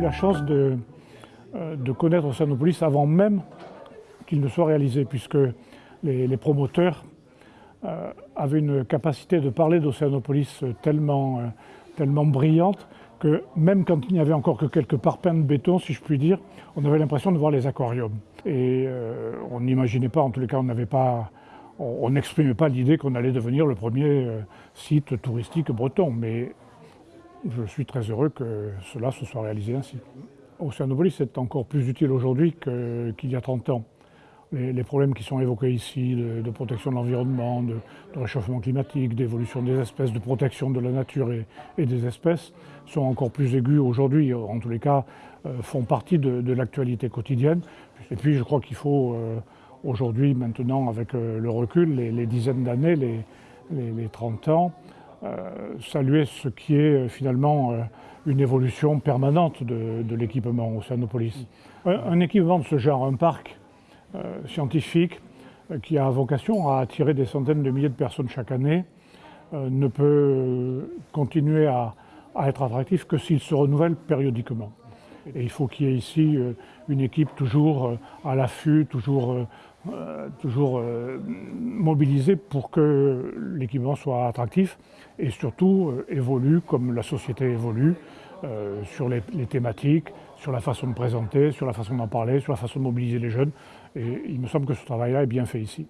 la chance de, euh, de connaître Océanopolis avant même qu'il ne soit réalisé, puisque les, promoteurs euh, avaient une capacité de parler d'Océanopolis tellement, tellement brillante que même quand il n'y avait encore que quelques parpaings de béton, si je puis dire, on avait l'impression de voir les aquariums. Et on n'imaginait pas, en tous les cas, on n'avait pas on n'exprimait pas l'idée qu'on allait devenir le premier euh, site touristique breton, mais je suis très heureux que cela se soit réalisé ainsi. Océanopolis est encore plus utile aujourd'hui qu'il y a 30 ans. Les, problèmes qui sont évoqués ici, de, protection de l'environnement, de, réchauffement climatique, d'évolution des espèces, de protection de la nature et, des espèces, sont encore plus aigus aujourd'hui, en tous les cas, euh, font partie de, l'actualité quotidienne. Et puis je crois qu'il faut... Euh, aujourd'hui, maintenant, avec euh, le recul, les, dizaines d'années, les, 30 ans, saluer ce qui est euh, finalement une évolution permanente de, l'équipement Océanopolis. Un, un, équipement de ce genre, un parc scientifique qui a vocation à attirer des centaines de milliers de personnes chaque année, ne peut continuer à être attractif que s'il se renouvelle périodiquement. Et il faut qu'il y ait ici euh, une équipe toujours euh, à l'affût, toujours, euh, toujours mobilisée pour que l'équipement soit attractif et surtout évolue comme la société évolue sur les, thématiques, sur la façon de présenter, sur la façon d'en parler, sur la façon de mobiliser les jeunes. Et il me semble que ce travail-là est bien fait ici.